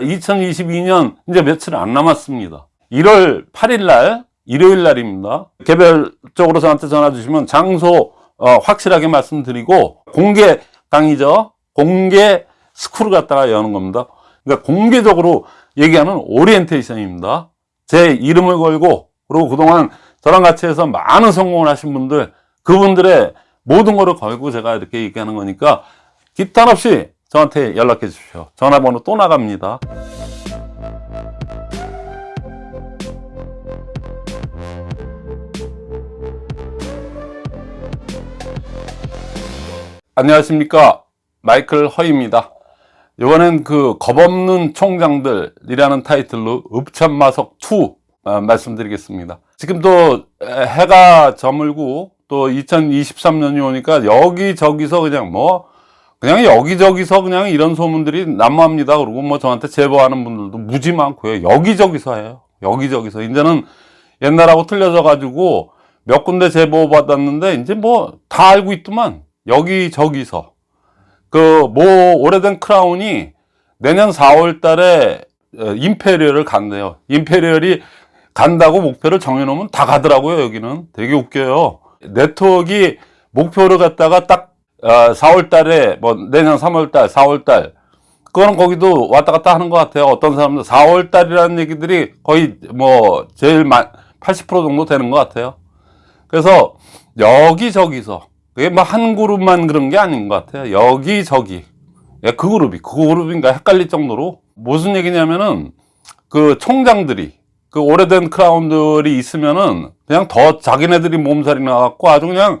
2022년 이제 며칠 안 남았습니다. 1월 8일 날 일요일 날입니다. 개별적으로 저한테 전화 주시면 장소 어, 확실하게 말씀드리고 공개 강의죠. 공개 스쿨을 갖다가 여는 겁니다. 그러니까 공개적으로 얘기하는 오리엔테이션입니다. 제 이름을 걸고 그리고 그동안 저랑 같이 해서 많은 성공을 하신 분들 그분들의 모든 거를 걸고 제가 이렇게 얘기하는 거니까 기탄 없이 저한테 연락해 주십시오. 전화번호 또 나갑니다. 안녕하십니까. 마이클 허입니다. 이번엔 그 겁없는 총장들이라는 타이틀로 읍참마석2 어, 말씀드리겠습니다. 지금 또 해가 저물고 또 2023년이 오니까 여기저기서 그냥 뭐 그냥 여기저기서 그냥 이런 소문들이 난무합니다. 그리고 뭐 저한테 제보하는 분들도 무지 많고요. 여기저기서 해요. 여기저기서. 이제는 옛날하고 틀려져 가지고 몇 군데 제보 받았는데 이제 뭐 다 알고 있더만 여기저기서 그 뭐 오래된 크라운이 내년 4월 달에 어, 임페리얼을 간대요. 임페리얼이 간다고 목표를 정해놓으면 다 가더라고요. 여기는 되게 웃겨요. 네트워크 목표를 갖다가 딱 4월 어, 달에 뭐 내년 3월 달, 4월 달 그거는 거기도 왔다 갔다 하는 것 같아요. 어떤 사람들 4월 달이라는 얘기들이 거의 뭐 제일 80% 정도 되는 것 같아요. 그래서 여기저기서 그게 뭐 한 그룹만 그런 게 아닌 것 같아요. 여기저기 예, 그 그룹이 그 그룹인가 헷갈릴 정도로 무슨 얘기냐면은 그 총장들이 그 오래된 크라운들이 있으면은 그냥 더 자기네들이 몸살이 나갖고 아주 그냥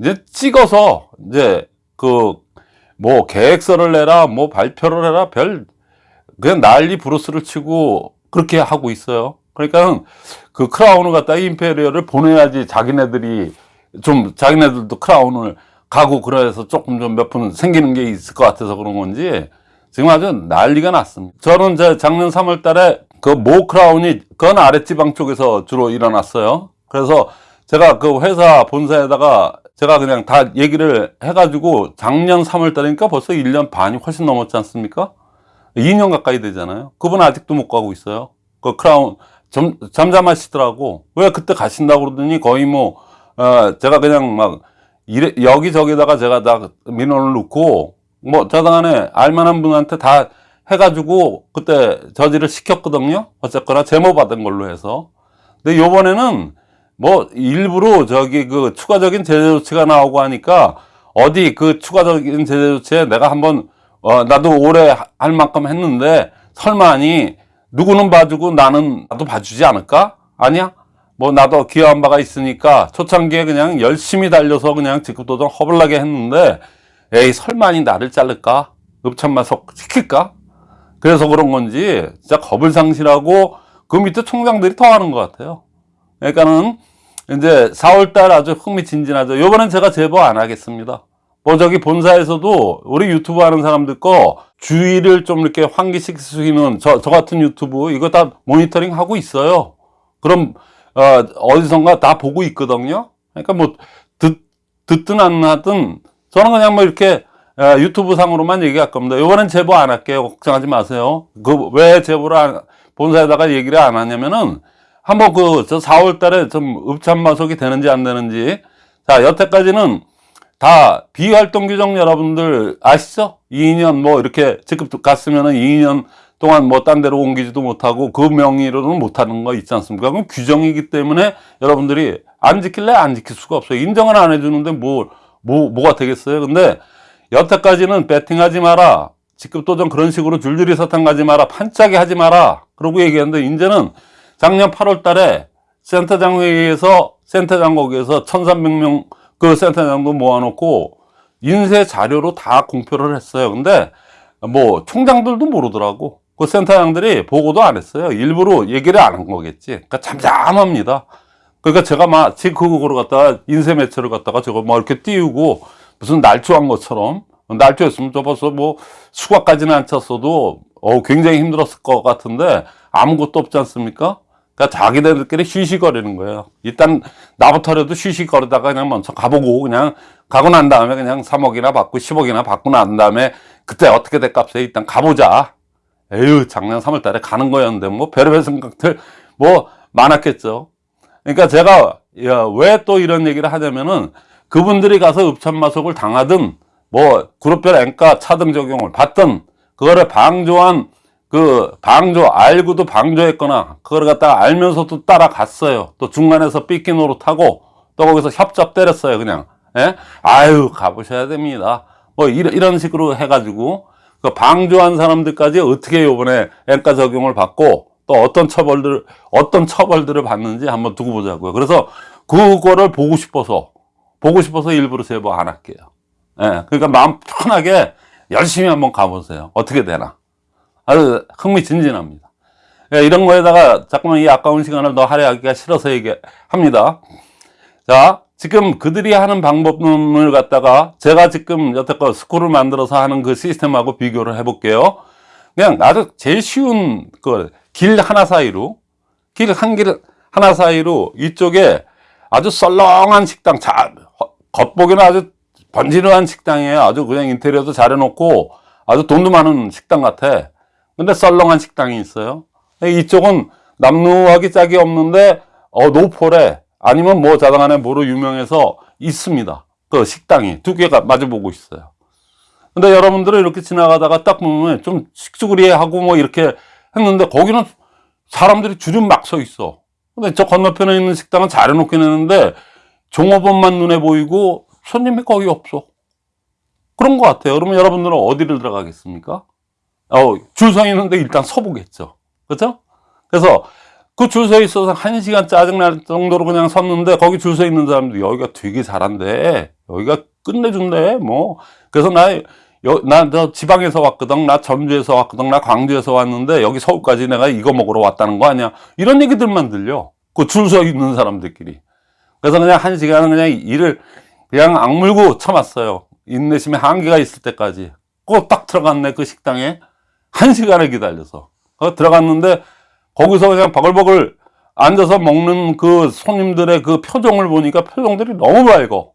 이제 찍어서 이제 그 뭐 계획서를 내라 뭐 발표를 해라 별 그냥 난리 브루스를 치고 그렇게 하고 있어요. 그러니까 그 크라운을 갖다 임페리얼을 보내야지 자기네들이 좀 자기네들도 크라운을 가고 그래서 조금 좀몇푼 생기는 게 있을 것 같아서 그런 건지 지금 아주 난리가 났습니다. 저는 제 작년 3월 달에 그 모 크라운이 건 아랫지방 쪽에서 주로 일어났어요. 그래서 제가 그 회사 본사에다가 제가 그냥 다 얘기를 해가지고 작년 3월 달이니까 벌써 1년 반이 훨씬 넘었지 않습니까? 2년 가까이 되잖아요. 그분 아직도 못 가고 있어요. 그 크라운 점, 잠잠하시더라고. 왜 그때 가신다고 그러더니 거의 뭐, 어, 제가 그냥 막, 이래, 여기저기다가 제가 다 민원을 넣고, 뭐, 저당안에 알만한 분한테 다 해가지고 그때 저지를 시켰거든요. 어쨌거나 제모 받은 걸로 해서. 근데 요번에는 뭐 일부러 저기 그 추가적인 제재 조치가 나오고 하니까 어디 그 추가적인 제재 조치에 내가 한번 어 나도 올해 할 만큼 했는데 설마니 누구는 봐주고 나는 나도 봐주지 않을까? 아니야? 뭐 나도 기여한 바가 있으니까 초창기에 그냥 열심히 달려서 그냥 직급도전 허블나게 했는데 에이 설마니 나를 자를까? 읍참마속 시킬까? 그래서 그런 건지 진짜 겁을 상실하고 그 밑에 총장들이 더 하는 것 같아요. 그러니까는 이제 4월달 아주 흥미진진하죠. 요번엔 제가 제보 안 하겠습니다. 뭐 저기 본사에서도 우리 유튜브 하는 사람들 거 주의를 좀 이렇게 있는 저, 저 같은 유튜브 이거 다 모니터링 하고 있어요. 그럼 어, 어디선가 다 보고 있거든요. 그러니까 뭐 듣, 듣든 안 하든 저는 그냥 뭐 이렇게 어, 유튜브 상으로만 얘기할 겁니다. 이번엔 제보 안 할게요. 걱정하지 마세요. 그 왜 제보를 안, 본사에다가 얘기를 안 하냐면은 한번 그 저 4월 달에 좀 읍참마속이 되는지 안 되는지 자 여태까지는 다 비활동 규정 여러분들 아시죠? 2년 뭐 이렇게 직급 갔으면은 2년 동안 뭐 딴 데로 옮기지도 못하고 그 명의로는 못하는 거 있지 않습니까? 그럼 규정이기 때문에 여러분들이 안 지킬래 안 지킬 수가 없어요. 인정을 안 해주는데 뭐, 뭐, 뭐가 되겠어요? 근데 여태까지는 배팅하지 마라. 직급도 좀 그런 식으로 줄줄이 사탕 가지 마라. 판짜기 하지 마라. 그러고 얘기했는데 이제는 작년 8월 달에 센터장 회의에서 센터장 거기에서 1300명 그 센터장도 모아놓고 인쇄 자료로 다 공표를 했어요. 근데 뭐 총장들도 모르더라고. 그 센터장들이 보고도 안 했어요. 일부러 얘기를 안 한 거겠지. 그러니까 잠잠합니다. 그러니까 제가 마치 그거를 갖다가 인쇄 매체를 갖다가 저거 뭐 이렇게 띄우고 무슨 날조한 것처럼 날조했으면 저 벌써 뭐 수박까지는 안 찼어도 어 굉장히 힘들었을 것 같은데 아무것도 없지 않습니까? 그러니까 자기들끼리 쉬쉬거리는 거예요. 일단 나부터라도 쉬쉬거리다가 그냥 먼저 가보고 그냥 가고 난 다음에 그냥 3억이나 받고 10억이나 받고 난 다음에 그때 어떻게 될 값에 일단 가보자. 에휴 작년 3월 달에 가는 거였는데 뭐 별의별 생각들 뭐 많았겠죠 그러니까 제가 왜 또 이런 얘기를 하냐면은 그분들이 가서 읍참마속을 당하든 뭐 그룹별 앵가 차등 적용을 받든 그거를 방조한 그 방조 알고도 방조했거나 그걸 갖다가 알면서도 따라갔어요. 또 중간에서 삐끼 노릇하고 또 거기서 협잡 때렸어요 그냥. 예? 아유 가보셔야 됩니다. 뭐 이런, 이런 식으로 해가지고 그 방조한 사람들까지 어떻게 요번에 앵가 적용을 받고 또 어떤 처벌들 어떤 처벌들을 받는지 한번 두고 보자고요. 그래서 그거를 보고 싶어서 보고 싶어서 일부러 제보 안 할게요. 예, 그러니까 마음 편하게 열심히 한번 가보세요. 어떻게 되나 아주 흥미진진합니다. 예, 이런 거에다가 자꾸만 이 아까운 시간을 더 할애하기가 싫어서 얘기합니다. 자 지금 그들이 하는 방법론을 갖다가 제가 지금 여태껏 스쿨을 만들어서 하는 그 시스템하고 비교를 해 볼게요. 그냥 아주 제일 쉬운 그길 하나 사이로 길 한 길 하나 사이로 이쪽에 아주 썰렁한 식당 자, 겉보기는 아주 번지르한 식당이에요. 아주 그냥 인테리어도 잘 해놓고 아주 돈도 많은 식당 같아 근데 썰렁한 식당이 있어요. 이쪽은 남루하기 짝이 없는데 어 노포래 아니면 뭐 자당 안에 뭐로 유명해서 있습니다. 그 식당이 두 개가 마주보고 있어요. 근데 여러분들은 이렇게 지나가다가 딱 보면 좀 식수구리하고 뭐 이렇게 했는데 거기는 사람들이 줄이 막서 있어. 근데 저 건너편에 있는 식당은 잘 해놓긴 했는데 종업원만 눈에 보이고 손님이 거의 없어. 그런 것 같아요. 그러면 여러분들은 어디를 들어가겠습니까 어, 줄 서 있는데 일단 서보겠죠. 그렇죠? 그래서 그 줄 서 있어서 한 시간 짜증날 정도로 그냥 섰는데 거기 줄 서 있는 사람들 여기가 되게 잘한대. 여기가 끝내준대 뭐. 그래서 나 나저 지방에서 왔거든 나 전주에서 왔거든 나 광주에서 왔는데 여기 서울까지 내가 이거 먹으러 왔다는 거 아니야? 이런 얘기들만 들려. 그 줄 서 있는 사람들끼리. 그래서 그냥 한 시간은 그냥 일을 그냥 악물고 참았어요. 인내심의 한계가 있을 때까지. 꼭 딱 들어갔네 그 식당에 한 시간을 기다려서. 어, 들어갔는데 거기서 그냥 버글버글 앉아서 먹는 그 손님들의 그 표정을 보니까 표정들이 너무 밝어.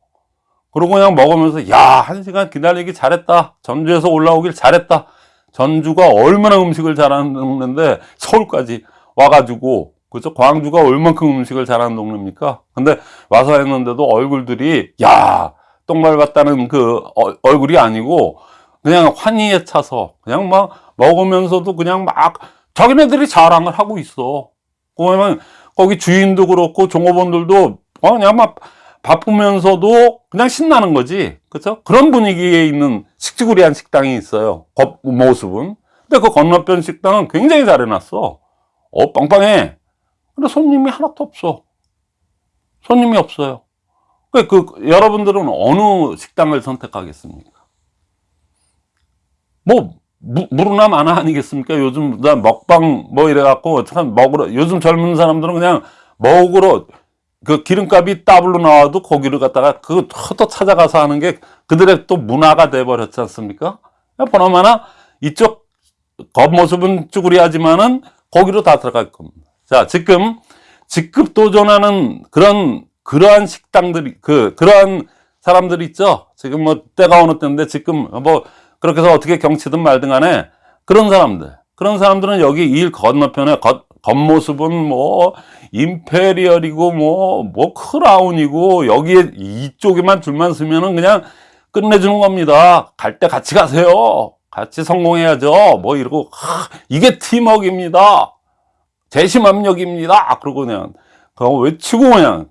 그러고 그냥 먹으면서 야 한 시간 기다리기 잘했다. 전주에서 올라오길 잘했다. 전주가 얼마나 음식을 잘하는 동네인데 서울까지 와가지고 그죠 광주가 얼만큼 음식을 잘하는 동네입니까? 근데 와서 했는데도 얼굴들이 야 똥밟았다는 그 어, 얼굴이 아니고 그냥 환희에 차서 그냥 막 먹으면서도 그냥 막 자기네들이 자랑을 하고 있어. 그러면 거기 주인도 그렇고 종업원들도 그냥 막 바쁘면서도 그냥 신나는 거지. 그렇죠 그런 분위기에 있는 식지구리한 식당이 있어요. 겉 모습은. 근데 그 건너편 식당은 굉장히 잘 해놨어. 어 빵빵해. 근데 손님이 하나도 없어. 손님이 없어요. 그, 그 여러분들은 어느 식당을 선택하겠습니까? 뭐 무, 물으나 마나 아니겠습니까 요즘 나 먹방 뭐 이래갖고 참 먹으러 요즘 젊은 사람들은 그냥 먹으러 그 기름값이 더블로 나와도 고기를 갖다가 그또 찾아가서 하는 게 그들의 또 문화가 돼 버렸지 않습니까? 보나마나 이쪽 겉모습은 쭈구리하지만은 거기로 다 들어갈 겁니다. 자, 지금 직급 도전하는 그런 그러한 식당들이 그 그러한 사람들 있죠. 지금 뭐 때가 어느 때인데 지금 뭐 그렇게 해서 어떻게 경치든 말든 간에 그런 사람들 그런 사람들은 여기 일 건너편에 겉, 겉모습은 뭐 임페리얼이고 뭐, 뭐 크라운이고 여기에 이쪽에만 줄만 서면은 그냥 끝내주는 겁니다. 갈 때 같이 가세요. 같이 성공해야죠. 뭐 이러고, 하, 이게 팀워크입니다. 재심압력입니다. 그러고 그냥, 그거 외치고 그냥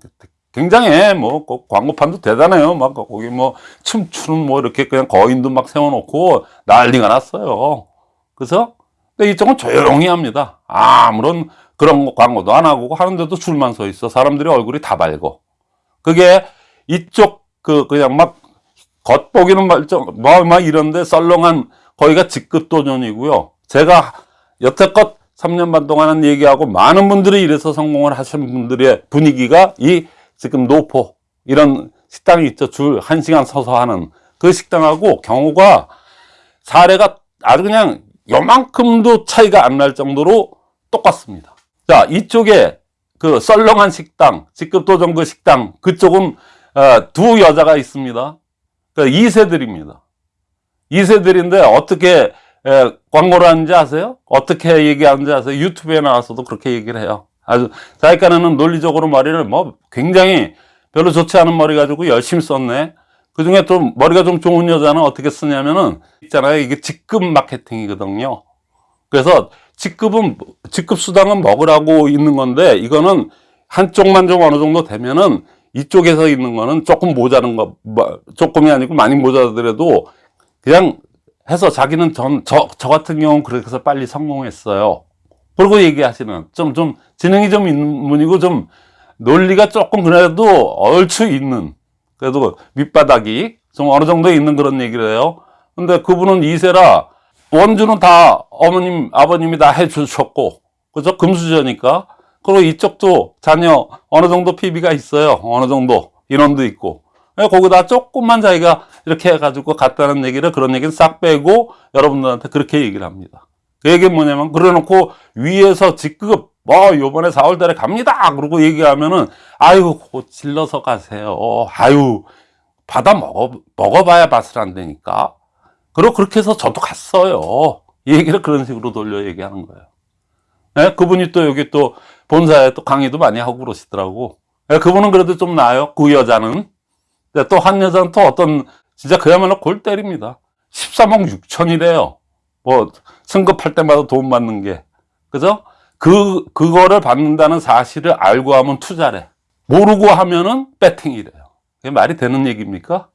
굉장해. 뭐, 그 광고판도 대단해요. 막 거기 뭐 춤추는 뭐 이렇게 그냥 거인도 막 세워놓고 난리가 났어요. 그래서 근데 이쪽은 조용히 합니다. 아무런 그런 광고도 안 하고 하는데도 줄만 서 있어. 사람들이 얼굴이 다 밝고. 그게 이쪽 그 그냥 막 겉보기는 말좀 뭐막 이런데 썰렁한 거기가 직급 도전이고요. 제가 여태껏 3년 반 동안 한 얘기하고 많은 분들이 이래서 성공을 하신 분들의 분위기가 이 지금 노포 이런 식당이 있죠. 줄 1시간 서서 하는 그 식당하고 경우가 사례가 아주 그냥 요만큼도 차이가 안 날 정도로 똑같습니다. 자, 이쪽에 그 썰렁한 식당, 직급 도전 그 식당, 그쪽은 어, 두 여자가 있습니다. 그 2세들입니다. 2세들인데 어떻게 예, 광고를 하는지 아세요? 어떻게 얘기하는지 아세요? 유튜브에 나와서도 그렇게 얘기를 해요. 아주 자기간에는 논리적으로 머리를 뭐 굉장히 별로 좋지 않은 머리 가지고 열심히 썼네. 그 중에 좀 머리가 좀 좋은 여자는 어떻게 쓰냐면은 있잖아요. 이게 직급 마케팅이거든요. 그래서 직급은 직급 수당은 먹으라고 있는 건데 이거는 한쪽만 좀 어느 정도 되면은 이쪽에서 있는 거는 조금 모자른 거 뭐, 조금이 아니고 많이 모자라더라도 그냥 해서 자기는 전, 저, 저 같은 경우는 그렇게 해서 빨리 성공했어요. 그러고 얘기하시는 좀, 좀 지능이 좀 있는 분이고 좀 논리가 조금 그래도 얼추 있는 그래도 밑바닥이 좀 어느 정도 있는 그런 얘기를 해요. 근데 그분은 이세라 원주는 다 어머님, 아버님이 다 해주셨고, 그죠? 금수저니까. 그리고 이쪽도 자녀 어느 정도 PB가 있어요. 어느 정도 인원도 있고. 예, 거기다 조금만 자기가 이렇게 해가지고 갔다는 얘기를 그런 얘기는 싹 빼고 여러분들한테 그렇게 얘기를 합니다. 그 얘기는 뭐냐면 그래놓고 위에서 직급 뭐 요번에 4월 달에 갑니다. 그러고 얘기하면은 아유 곧 질러서 가세요. 아유 받아 먹어 먹어봐야 맛을 안 되니까. 그리고 그렇게 해서 저도 갔어요. 이 얘기를 그런 식으로 돌려 얘기하는 거예요. 네? 그분이 또 여기 또 본사에 또 강의도 많이 하고 그러시더라고. 네, 그분은 그래도 좀 나아요. 그 여자는. 또한 여자는 또 어떤 진짜 그야말로 골 때립니다. 13억 6천이래요. 뭐 승급할 때마다 돈 받는 게. 그죠? 그, 그거를 받는다는 사실을 알고 하면 투자래. 모르고 하면은 배팅이래요. 그게 말이 되는 얘기입니까?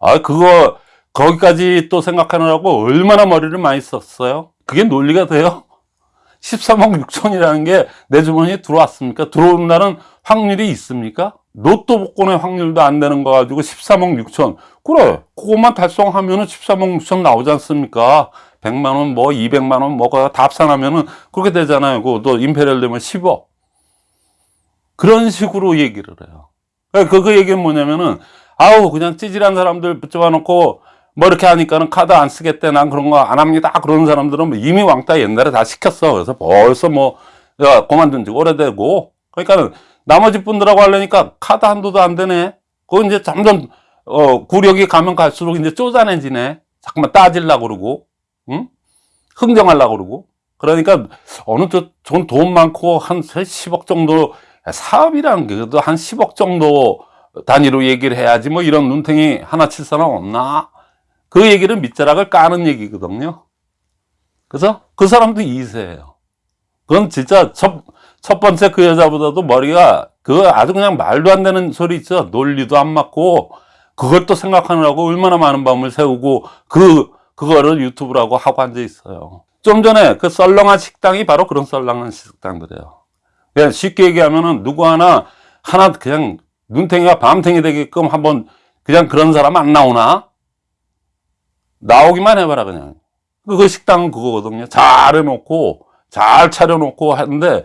아, 그거, 거기까지 또 생각하느라고 얼마나 머리를 많이 썼어요? 그게 논리가 돼요? 13억 6천이라는 게 내 주머니에 들어왔습니까? 들어온 날은 확률이 있습니까? 로또 복권의 확률도 안 되는 거 가지고 13억 6천. 그래, 그것만 달성하면 은 13억 6천 나오지 않습니까? 100만 원, 뭐 200만 원, 뭐가 다 합산하면은 그렇게 되잖아요. 그또 임페리얼 되면 10억. 그런 식으로 얘기를 해요. 그, 그 얘기는 뭐냐면은, 아우, 그냥 찌질한 사람들 붙잡아 놓고, 뭐 이렇게 하니까는 카드 안 쓰겠대. 난 그런 거 안 합니다. 그런 사람들은 뭐 이미 왕따 옛날에 다 시켰어. 그래서 벌써 뭐, 야, 그만둔 지 오래되고. 그러니까는 나머지 분들하고 하려니까 카드 한도도 안 되네. 그거 이제 점점, 어, 구력이 가면 갈수록 이제 쪼잔해지네. 자꾸만 따질라 그러고. 응? 흥정하려고 그러고. 그러니까 어느 쪽돈 많고 한 10억 정도 사업이라는 게 그래도 한 10억 정도 단위로 얘기를 해야지 뭐 이런 눈탱이 하나 칠 사람 없나? 그 얘기를 밑자락을 까는 얘기거든요. 그래서 그 사람도 이세예요. 그건 진짜 첫, 첫 번째 그 여자보다도 머리가 그 아주 그냥 말도 안 되는 소리 있죠. 논리도 안 맞고 또 생각하느라고 얼마나 많은 밤을 새우고 그 그거를 유튜브라고 하고 앉아 있어요. 좀 전에 그 썰렁한 식당이 바로 그런 썰렁한 식당들이에요. 그냥 쉽게 얘기하면은 누구 하나 하나 그냥 눈탱이가 밤탱이 되게끔 한번 그냥 그런 사람 안 나오나? 나오기만 해봐라 그냥. 그 식당은 그거거든요. 잘 해놓고 잘 차려놓고 하는데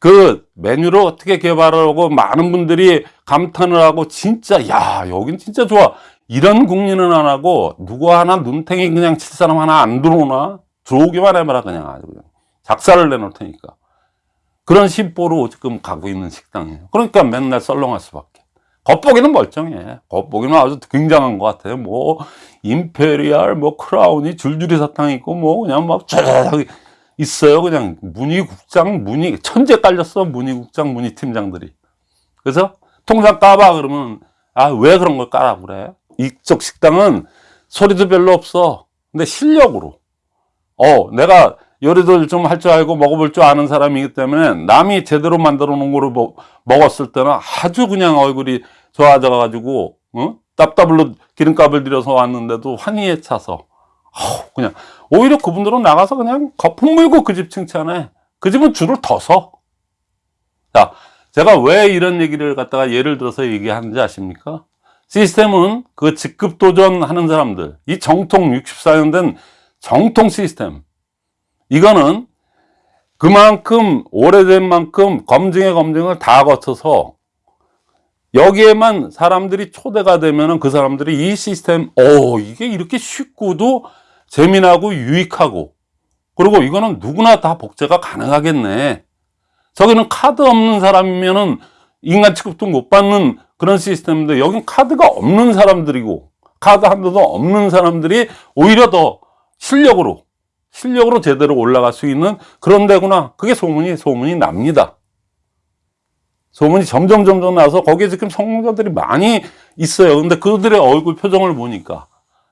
그 메뉴를 어떻게 개발하고 많은 분들이 감탄을 하고 진짜 야 여긴 진짜 좋아 이런 궁리는 안 하고 누구 하나 눈탱이 그냥 칠 사람 하나 안 들어오나? 들어오기만 해봐라 그냥 아주 그냥. 작살을 내놓을 테니까. 그런 심보로 지금 가고 있는 식당이에요. 그러니까 맨날 썰렁할 수밖에. 겉보기는 멀쩡해. 겉보기는 아주 굉장한 것 같아요. 뭐 임페리얼 뭐 크라운이 줄줄이 사탕 있고 뭐 그냥 막 쫙 있어요 그냥. 무늬국장 무늬 천지 깔렸어 무늬국장 무늬팀장들이. 그래서 통장 까봐 그러면 아 왜 그런 걸 까라 그래 이쪽 식당은 소리도 별로 없어. 근데 실력으로. 어, 내가 요리도 좀 할 줄 알고 먹어볼 줄 아는 사람이기 때문에 남이 제대로 만들어 놓은 거를 뭐, 먹었을 때는 아주 그냥 얼굴이 좋아져 가지고, 어? 답답을로 기름값을 들여서 왔는데도 환희에 차서, 어, 그냥, 오히려 그분들은 나가서 그냥 거품 물고 그 집 칭찬해. 그 집은 줄을 더 서. 자, 제가 왜 이런 얘기를 갖다가 예를 들어서 얘기하는지 아십니까? 시스템은 그 직급 도전하는 사람들, 이 정통 64년 된 정통 시스템. 이거는 그만큼 오래된 만큼 검증의 검증을 다 거쳐서 여기에만 사람들이 초대가 되면은 그 사람들이 이 시스템, 오, 이게 이렇게 쉽고도 재미나고 유익하고 그리고 이거는 누구나 다 복제가 가능하겠네. 저기는 카드 없는 사람이면은 인간 취급도 못 받는 그런 시스템인데 여긴 카드가 없는 사람들이고 카드 한도도 없는 사람들이 오히려 더 실력으로 실력으로 제대로 올라갈 수 있는 그런 데구나. 그게 소문이, 소문이 납니다. 소문이 점점 점점 나서 거기에 지금 성공자들이 많이 있어요. 근데 그들의 얼굴 표정을 보니까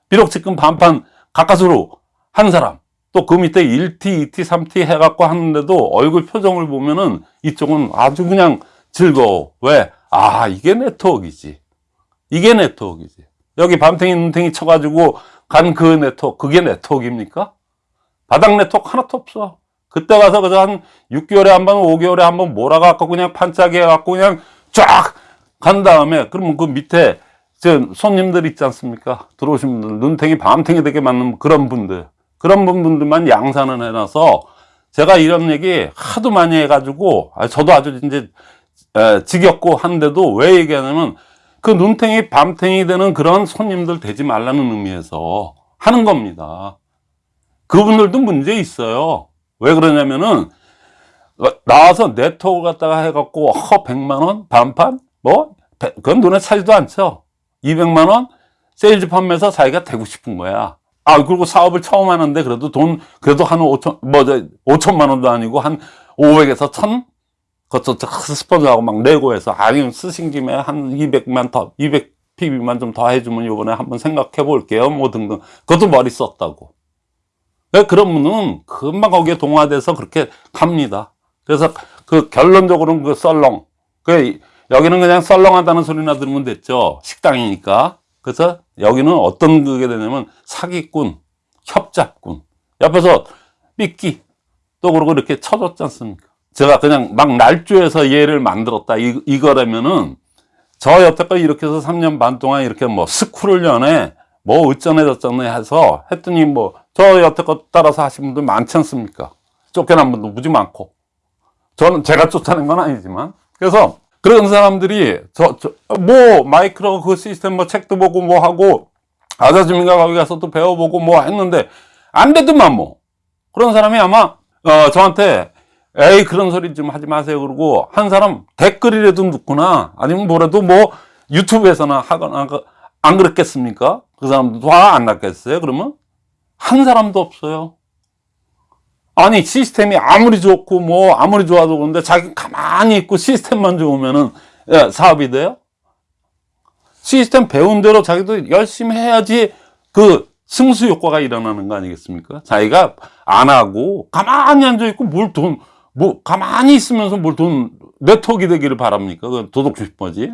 비록 지금 반판 가까스로 한 사람 또 그 밑에 1T, 2T, 3T 해갖고 하는데도 얼굴 표정을 보면은 이쪽은 아주 그냥 즐거워. 왜? 아, 이게 네트워크이지. 이게 네트워크이지. 여기 밤탱이 눈탱이 쳐가지고 간 그 네트워크, 그게 네트워크입니까? 바닥 네트워크 하나도 없어. 그때 가서 그저 한 6개월에 한 번, 5개월에 한 번 몰아갖고 그냥 판짜기 해갖고 그냥 쫙 간 다음에 그러면 그 밑에 저 손님들 있지 않습니까? 들어오신 분들, 눈탱이, 밤탱이 되게 맞는 그런 분들. 그런 분들만 양산을 해놔서 제가 이런 얘기 하도 많이 해가지고 아, 저도 아주 이제 에, 지겹고 한데도 왜 얘기하냐면 그 눈탱이 밤탱이 되는 그런 손님들 되지 말라는 의미에서 하는 겁니다. 그분들도 문제 있어요. 왜 그러냐면은 어, 나와서 네트워크 갖다가 해갖고 허 100만원 반판 뭐 배- 그건 눈에 차지도 않죠. 200만원 세일즈 판매에서 자기가 되고 싶은 거야. 아 그리고 사업을 처음 하는데 그래도 돈 그래도 한 5천 뭐저 5천만 원도 아니고 한 500에서 1000 그것도 저 스폰서하고 막 내고 해서 아니 쓰신 김에 한 200만 더 200 PV만 좀 더 해주면 요번에 한번 생각해 볼게요. 뭐 등등. 그것도 머리 썼다고. 네, 그런 분은 금방 거기에 동화돼서 그렇게 갑니다. 그래서 그 결론적으로는 그 썰렁. 그 여기는 그냥 썰렁하다는 소리나 들으면 됐죠. 식당이니까. 그래서 여기는 어떤 그게 되냐면 사기꾼 협잡꾼. 옆에서 삐끼. 또 그러고 이렇게 쳐줬지 않습니까 제가 그냥 막 날조해서 얘를 만들었다. 이, 이거라면은 저 여태까지 이렇게 해서 3년 반 동안 이렇게 뭐 스쿨을 연해 뭐 어쩌네 저쩌네 해서 했더니 뭐 저 여태껏 따라서 하신 분들 많지 않습니까? 쫓겨난 분도 무지 많고. 저는 제가 쫓아낸 건 아니지만. 그래서 그런 사람들이 저저뭐 마이크로 그 시스템 뭐 책도 보고 뭐 하고 아자주민가 거기 가서 또 배워보고 뭐 했는데 안 되더만 뭐. 그런 사람이 아마 어 저한테 에이 그런 소리 좀 하지 마세요. 그러고 한 사람 댓글이라도 묻거나 아니면 뭐라도 뭐 유튜브에서나 하거나 그- 안 그랬겠습니까? 그 사람도 화안 났겠어요? 그러면 한 사람도 없어요. 아니 시스템이 아무리 좋고 뭐 아무리 좋아도 그런데 자기 가만히 있고 시스템만 좋으면은 예, 사업이 돼요? 시스템 배운 대로 자기도 열심히 해야지 그 승수 효과가 일어나는 거 아니겠습니까? 자기가 안 하고 가만히 앉아 있고 뭘 돈, 뭐 가만히 있으면서 뭘돈 네트워크 되기를 바랍니까? 그 도덕 주식버지.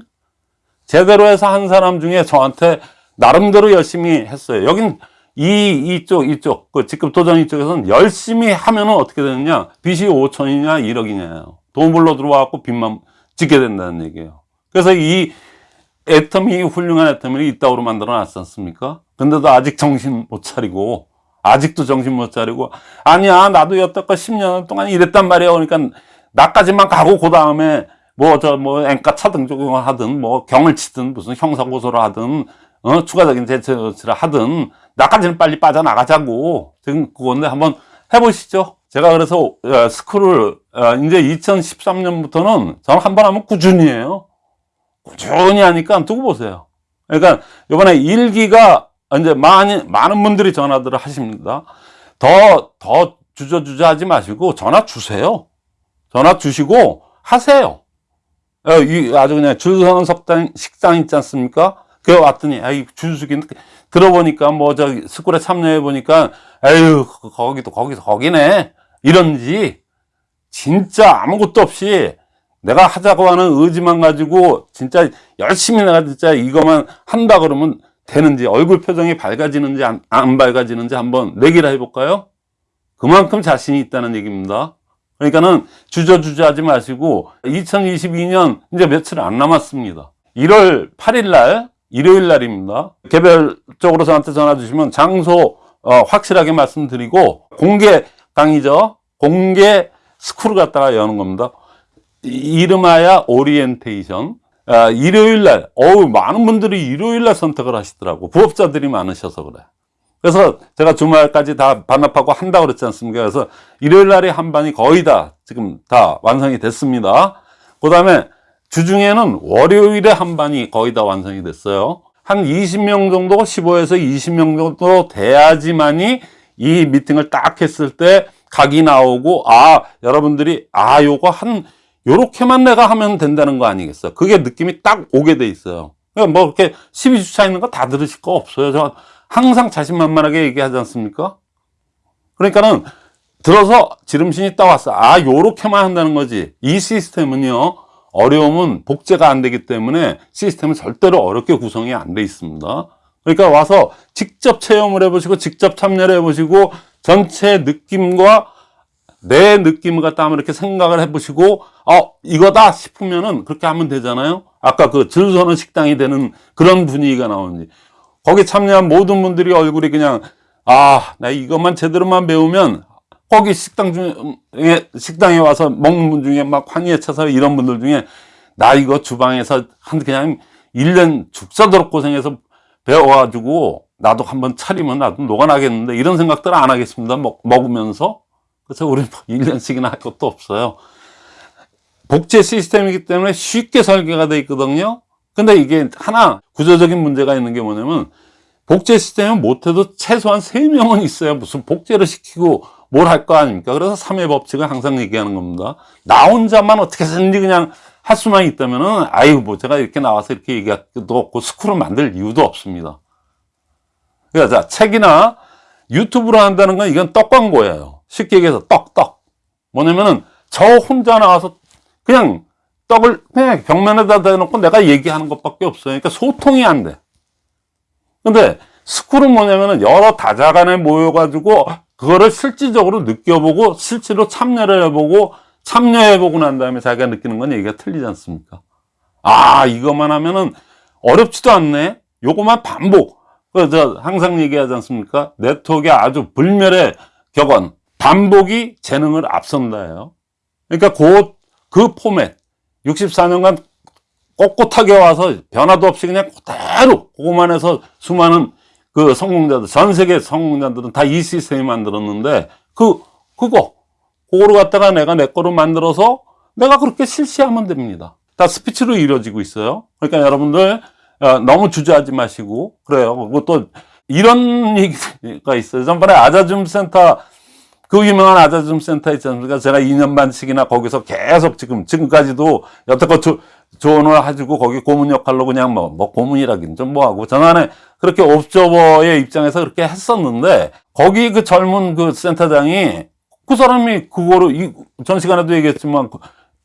제대로 해서 한 사람 중에 저한테 나름대로 열심히 했어요. 여긴 이 이쪽 이쪽 그 직급 도전 이쪽에서는 열심히 하면은 어떻게 되느냐? 빚이 5천이냐 1억이냐요. 돈 불러 들어와갖고 빚만 짓게 된다는 얘기예요. 그래서 이 애텀이 훌륭한 애텀을 이따구로 만들어 놨지 않습니까? 근데도 아직 정신 못 차리고, 아직도 정신 못 차리고, 아니야, 나도 여태껏 10년 동안 이랬단 말이야. 그러니까, 나까지만 가고, 그 다음에, 뭐, 저, 뭐, 앵가 차등 적용을 하든, 뭐, 경을 치든, 무슨 형사고소를 하든, 어, 추가적인 대처를 하든, 나까지는 빨리 빠져나가자고. 지금 그건데 한번 해보시죠. 제가 그래서, 어, 스쿨을, 어, 이제 2013년부터는 저는 한 번 하면 꾸준히 해요. 꾸준히 하니까 두고 보세요. 그러니까 이번에 일기가 이제 많이 많은 분들이 전화들을 하십니다. 더 더 주저주저 하지 마시고 전화 주세요. 전화 주시고 하세요. 어, 이 아주 그냥 줄 서는 식당 식당 있지 않습니까? 그 왔더니 아이 줄수기 들어보니까 뭐 저기 스쿨에 참여해 보니까 에휴 거기도 거기서 거기네 이런지 진짜 아무것도 없이 내가 하자고 하는 의지만 가지고 진짜 열심히 내가 진짜 이거만 한다 그러면 되는지 얼굴 표정이 밝아지는지 안, 안 밝아지는지 한번 내기를 해볼까요? 그만큼 자신이 있다는 얘기입니다. 그러니까는 주저주저 하지 마시고 2022년 이제 며칠 안 남았습니다. 1월 8일 날 일요일 날입니다. 개별적으로 저한테 전화 주시면 장소 어, 확실하게 말씀드리고 공개 강의죠. 공개 스쿨을 갖다가 여는 겁니다. 이름하여 오리엔테이션. 아, 일요일 날, 어우, 많은 분들이 일요일 날 선택을 하시더라고. 부업자들이 많으셔서 그래. 그래서 제가 주말까지 다 반납하고 한다고 그랬지 않습니까? 그래서 일요일 날에 한 반이 거의 다 지금 다 완성이 됐습니다. 그 다음에 주중에는 월요일에 한 반이 거의 다 완성이 됐어요. 한 20명 정도, 15에서 20명 정도 돼야지만이 이 미팅을 딱 했을 때 각이 나오고 아 여러분들이 아 요거 한 요렇게만 내가 하면 된다는 거 아니겠어? 그게 느낌이 딱 오게 돼 있어요. 그러니까 뭐 이렇게 12주차 있는 거 다 들으실 거 없어요. 저 항상 자신만만하게 얘기하지 않습니까? 그러니까는 들어서 지름신이 딱 왔어 아 요렇게만 한다는 거지. 이 시스템은요 어려움은 복제가 안 되기 때문에 시스템은 절대로 어렵게 구성이 안 돼 있습니다. 그러니까 와서 직접 체험을 해보시고 직접 참여를 해보시고 전체 느낌과 내 느낌을 갖다 한번 이렇게 생각을 해보시고 어 이거다 싶으면은 그렇게 하면 되잖아요? 아까 그 줄 서는 식당이 되는 그런 분위기가 나오는지. 거기 참여한 모든 분들이 얼굴이 그냥 아 나 이것만 제대로만 배우면 거기 식당 중에 식당에 와서 먹는 분 중에 막 환희에 차서 이런 분들 중에 나 이거 주방에서 한 그냥 1년 죽사도록 고생해서 배워가지고 나도 한번 차리면 나도 녹아나겠는데 이런 생각들 안 하겠습니다. 먹, 먹으면서 그래서 우리 1년씩이나 할 것도 없어요. 복제 시스템이기 때문에 쉽게 설계가 돼 있거든요. 근데 이게 하나 구조적인 문제가 있는 게 뭐냐면 복제 시스템은 못해도 최소한 3명은 있어야 무슨 복제를 시키고 뭘 할 거 아닙니까? 그래서 3회 법칙을 항상 얘기하는 겁니다. 나 혼자만 어떻게 해서든지 그냥 할 수만 있다면 은 아이고 뭐 제가 이렇게 나와서 이렇게 얘기할 것도 없고 스쿨을 만들 이유도 없습니다. 그러니까 자 책이나 유튜브로 한다는 건 이건 떡 광고예요 쉽게 얘기해서 떡 떡 뭐냐면은 저 혼자 나와서 그냥 떡을 그냥 벽면에다 대놓고 내가 얘기하는 것밖에 없어요 그러니까 소통이 안 돼 근데 스쿨은 뭐냐면은 여러 다자간에 모여가지고 그거를 실질적으로 느껴보고 실제로 참여를 해보고 참여해보고 난 다음에 자기가 느끼는 건 얘기가 틀리지 않습니까? 아, 이것만 하면은 어렵지도 않네? 요것만 반복. 그저 항상 얘기하지 않습니까? 네트워크의 아주 불멸의 격언. 반복이 재능을 앞선다예요. 그러니까 그, 그 포맷. 64년간 꼿꼿하게 와서 변화도 없이 그냥 그대로 그것만 해서 수많은 그 성공자들, 전 세계 성공자들은 다 이 시스템이 만들었는데 그, 그거 그거를 갖다가 내가 내 거로 만들어서 내가 그렇게 실시하면 됩니다. 다 스피치로 이루어지고 있어요. 그러니까 여러분들 어, 너무 주저하지 마시고 그래요. 그것도 이런 얘기가 있어요. 전번에 아자줌 센터 그 유명한 아자줌 센터 있지 않습니까? 제가 2년 반씩이나 거기서 계속 지금 지금까지도 여태껏 조, 조언을 해주고 거기 고문 역할로 그냥 뭐, 뭐 고문이라긴 좀 뭐하고 전안에 그렇게 옵저버의 입장에서 그렇게 했었는데 거기 그 젊은 그 센터장이 그 사람이 그거를 이, 전 시간에도 얘기했지만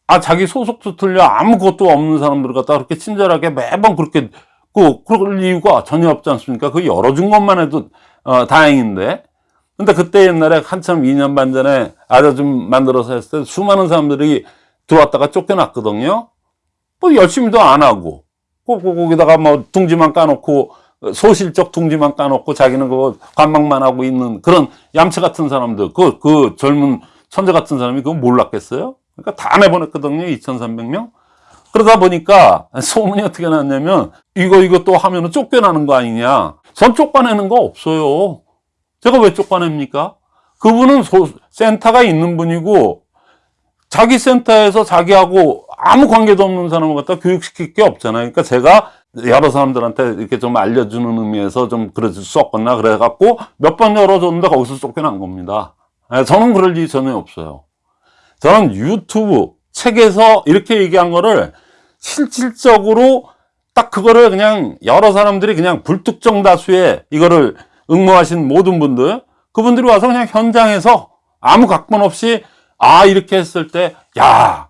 아 자기 소속도 틀려 아무것도 없는 사람들 갖다 그렇게 친절하게 매번 그렇게 그 그럴 이유가 전혀 없지 않습니까? 그 열어준 것만 해도 어, 다행인데 근데 그때 옛날에 한참 2년 반 전에 아자 좀 만들어서 했을 때 수많은 사람들이 들어왔다가 쫓겨났거든요. 뭐 열심히도 안 하고 꼭 거기다가 뭐 둥지만 까놓고 소실적 둥지만 까놓고 자기는 그거 관망만 하고 있는 그런 얌체 같은 사람들, 그, 그 젊은 천재 같은 사람이 그거 몰랐겠어요? 그러니까 다 내보냈거든요, 2,300명. 그러다 보니까 소문이 어떻게 났냐면, 이거, 이거 또 하면 은 쫓겨나는 거 아니냐. 전 쫓겨내는 거 없어요. 제가 왜 쫓겨냅니까? 그분은 소, 센터가 있는 분이고, 자기 센터에서 자기하고 아무 관계도 없는 사람을 갖다 교육시킬 게 없잖아요. 그러니까 제가 여러 사람들한테 이렇게 좀 알려주는 의미에서 좀 그래서 썼거나 그래갖고 몇 번 열어줬는데 거기서 쫓겨난 겁니다. 예, 저는 그럴 일이 전혀 없어요. 저는 유튜브 책에서 이렇게 얘기한 거를 실질적으로 딱 그거를 그냥 여러 사람들이 그냥 불특정 다수의 이거를 응모하신 모든 분들 그분들이 와서 그냥 현장에서 아무 각본 없이 아 이렇게 했을 때 야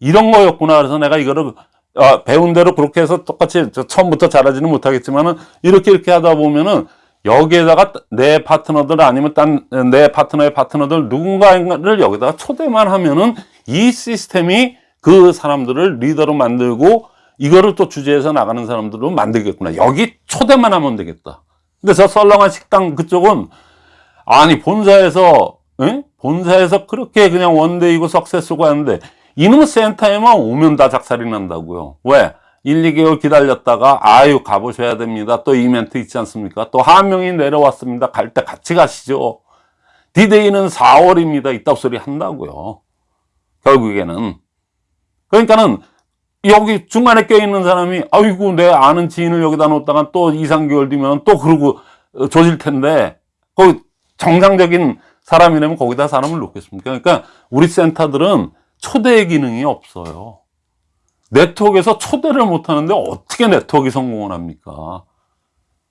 이런 거였구나 그래서 내가 이거를 어, 배운 대로 그렇게 해서 똑같이 처음부터 잘하지는 못하겠지만은 이렇게 이렇게 하다 보면은 여기에다가 내 파트너들 아니면 딴 내 파트너의 파트너들 누군가를 여기다가 초대만 하면은 이 시스템이 그 사람들을 리더로 만들고 이거를 또 주제해서 나가는 사람들로 만들겠구나. 여기 초대만 하면 되겠다. 근데 저 썰렁한 식당 그쪽은 아니 본사에서 응? 본사에서 그렇게 그냥 원데이고 석세스고 하는데 이놈 센터에만 오면 다 작살이 난다고요. 왜? 1, 2개월 기다렸다가 아유 가보셔야 됩니다. 또 이벤트 있지 않습니까? 또 한 명이 내려왔습니다. 갈 때 같이 가시죠. 디데이는 4월입니다. 이따 소리 한다고요. 결국에는. 그러니까는 여기 중간에 껴있는 사람이 아이고 내 아는 지인을 여기다 놓다가 또 2, 3개월 뒤면 또 그러고 조질 텐데 거기 정상적인 사람이라면 거기다 사람을 놓겠습니까? 그러니까 우리 센터들은 초대 기능이 없어요. 네트워크에서 초대를 못 하는데 어떻게 네트워크가 성공을 합니까?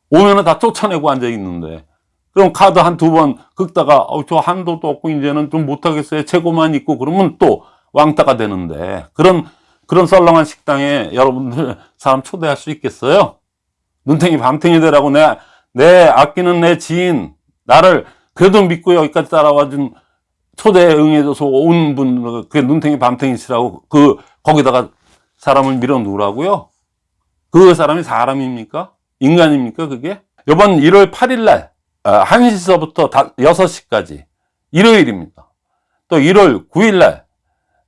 오면은 다 쫓아내고 앉아 있는데. 그럼 카드 한 두 번 긁다가, 어, 저 한도도 없고, 이제는 좀 못하겠어요. 재고만 있고, 그러면 또 왕따가 되는데. 그런, 그런 썰렁한 식당에 여러분들 사람 초대할 수 있겠어요? 눈탱이 밤탱이 되라고 내, 내 아끼는 내 지인, 나를 그래도 믿고 여기까지 따라와 준 초대에 응해줘서 온 분, 그게 눈탱이 밤탱이시라고 그, 거기다가 사람을 밀어 놓으라고요? 그 사람이 사람입니까? 인간입니까, 그게? 이번 1월 8일 날, 1시서부터 6시까지, 일요일입니다. 또 1월 9일 날,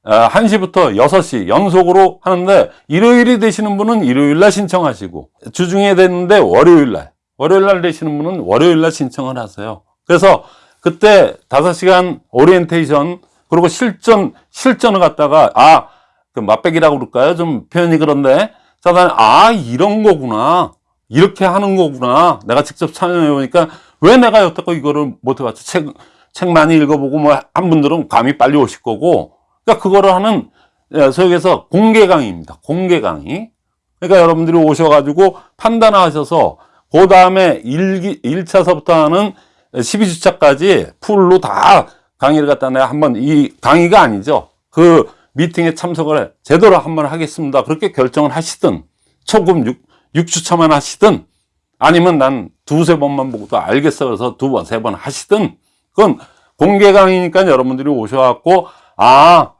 1시부터 6시 연속으로 하는데, 일요일이 되시는 분은 일요일 날 신청하시고, 주중에 됐는데 월요일 날, 월요일 날 되시는 분은 월요일 날 신청을 하세요. 그래서 그때 5시간 오리엔테이션, 그리고 실전, 실전을 갖다가, 아, 그 맛배기라고 그럴까요? 좀 표현이 그런데, 사단이, 아, 이런 거구나. 이렇게 하는 거구나. 내가 직접 참여해 보니까 왜 내가 여태껏 이거를 못 해봤지? 책, 책 많이 읽어보고 뭐 한 분들은 감이 빨리 오실 거고. 그러니까 그거를 하는, 예, 소위에서 공개 강의입니다. 공개 강의. 그러니까 여러분들이 오셔가지고 판단하셔서 그 다음에 1기, 1차서부터 하는 12주차까지 풀로 다 강의를 갖다 내가 한번 이 강의가 아니죠. 그 미팅에 참석을 제대로 한번 하겠습니다. 그렇게 결정을 하시든 초급 6, 6주차만 하시든 아니면 난 두세 번만 보고도 알겠어 그래서 두 번, 세 번 하시든 그건 공개 강의니까 여러분들이 오셔갖고 아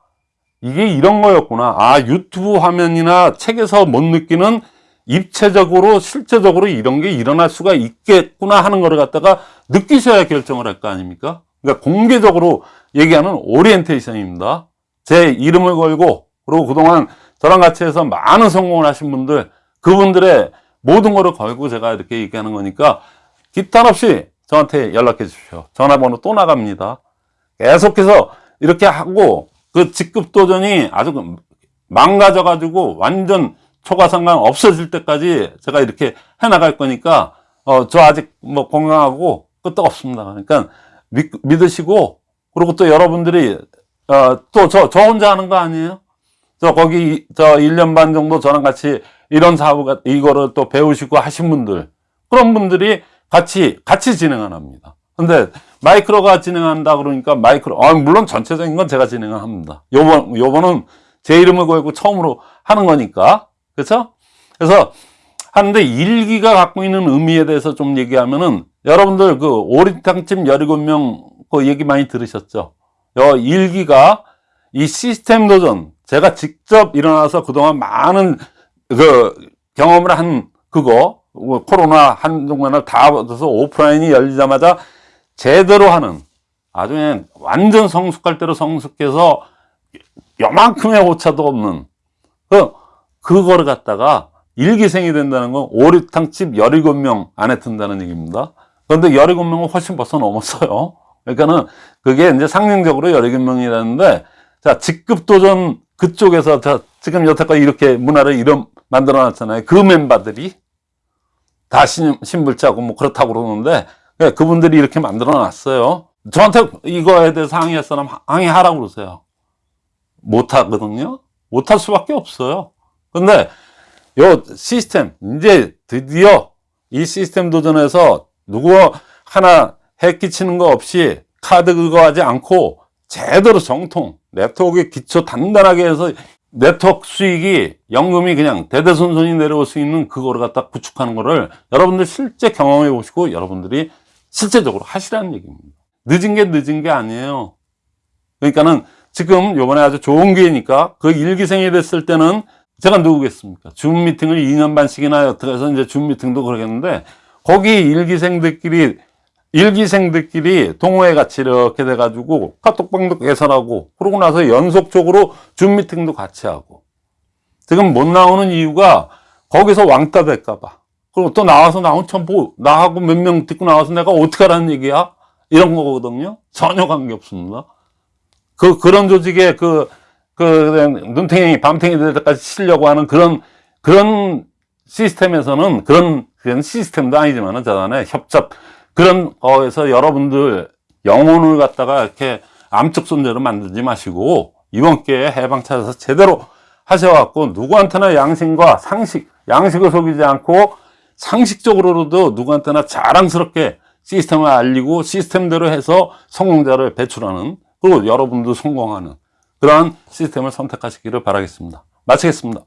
이게 이런 거였구나 아 유튜브 화면이나 책에서 못 느끼는 입체적으로 실제적으로 이런 게 일어날 수가 있겠구나 하는 거를 갖다가 느끼셔야 결정을 할 거 아닙니까 그러니까 공개적으로 얘기하는 오리엔테이션입니다 제 이름을 걸고 그리고 그동안 저랑 같이 해서 많은 성공을 하신 분들 그분들의 모든 거를 걸고 제가 이렇게 얘기하는 거니까 기탄 없이 저한테 연락해 주십시오. 전화번호 또 나갑니다. 계속해서 이렇게 하고 그 직급 도전이 아주 그 망가져 가지고 완전 초과상관 없어질 때까지 제가 이렇게 해 나갈 거니까 어 저 아직 뭐 건강하고 끝도 없습니다. 그러니까 믿, 믿으시고 그리고 또 여러분들이 어 또 저저 혼자 하는 거 아니에요? 저 거기 저 1년 반 정도 저랑 같이 이런 사업을 이거를 또 배우시고 하신 분들 그런 분들이 같이 같이 진행을 합니다. 근데 마이크로가 진행한다 그러니까 마이크로 아 물론 전체적인 건 제가 진행을 합니다. 요번 요번은 제 이름을 걸고 처음으로 하는 거니까 그렇죠? 그래서 하는데 일기가 갖고 있는 의미에 대해서 좀 얘기하면은 여러분들 그 오리탕집 17명 그 얘기 많이 들으셨죠? 요 일기가 이 시스템 도전 제가 직접 일어나서 그동안 많은 그 경험을 한 그거 뭐 코로나 한동안을 다 받아서 오프라인이 열리자마자 제대로 하는 아주 그냥 완전 성숙할 대로 성숙해서 요만큼의 오차도 없는 그 그거를 갖다가 일기생이 된다는 건 오리탕집 17명 안에 든다는 얘기입니다. 그런데 17명은 훨씬 벌써 넘었어요. 그러니까는 그게 이제 상징적으로 17명이라는데 자, 직급 도전 그쪽에서 자, 지금 여태까지 이렇게 문화를 이런 만들어 놨잖아요. 그 멤버들이 다 신, 신불자고 뭐 그렇다고 그러는데 네, 그분들이 이렇게 만들어 놨어요. 저한테 이거에 대해서 항의할 사람 항의하라고 그러세요. 못 하거든요. 못 할 수밖에 없어요. 근데 요 시스템 이제 드디어 이 시스템 도전에서 누구 하나 해 끼치는 거 없이 카드 그거 하지 않고 제대로 정통 네트워크 기초 단단하게 해서 네트워크 수익이 연금이 그냥 대대손손이 내려올 수 있는 그거를 갖다 구축하는 거를 여러분들 실제 경험해 보시고 여러분들이 실제적으로 하시라는 얘기입니다. 늦은 게 늦은 게 아니에요. 그러니까는 지금 요번에 아주 좋은 기회니까 그 일기생이 됐을 때는 제가 누구겠습니까? 줌 미팅을 2년 반씩이나 해서 이제 줌 미팅도 그러겠는데 거기 일기생들끼리 일기생들끼리 동호회 같이 이렇게 돼가지고 카톡방도 개설하고 그러고 나서 연속적으로 줌 미팅도 같이 하고 지금 못 나오는 이유가 거기서 왕따 될까봐 그리고 또 나와서 나 혼자 뭐 나하고 몇 명 듣고 나와서 내가 어떻게 하라는 얘기야? 이런 거거든요. 전혀 관계 없습니다. 그 그런 조직에 그, 그 눈탱이 밤탱이 될 때까지 치려고 하는 그런 그런 시스템에서는 그런 그런 시스템도 아니지만은 저단에 협잡 그런 거에서 여러분들 영혼을 갖다가 이렇게 암적 존재로 만들지 마시고 이번 기회에 해방 찾아서 제대로 하셔갖고 누구한테나 양심과 상식, 양식을 속이지 않고 상식적으로도 누구한테나 자랑스럽게 시스템을 알리고 시스템대로 해서 성공자를 배출하는 그리고 여러분도 성공하는 그러한 시스템을 선택하시기를 바라겠습니다. 마치겠습니다.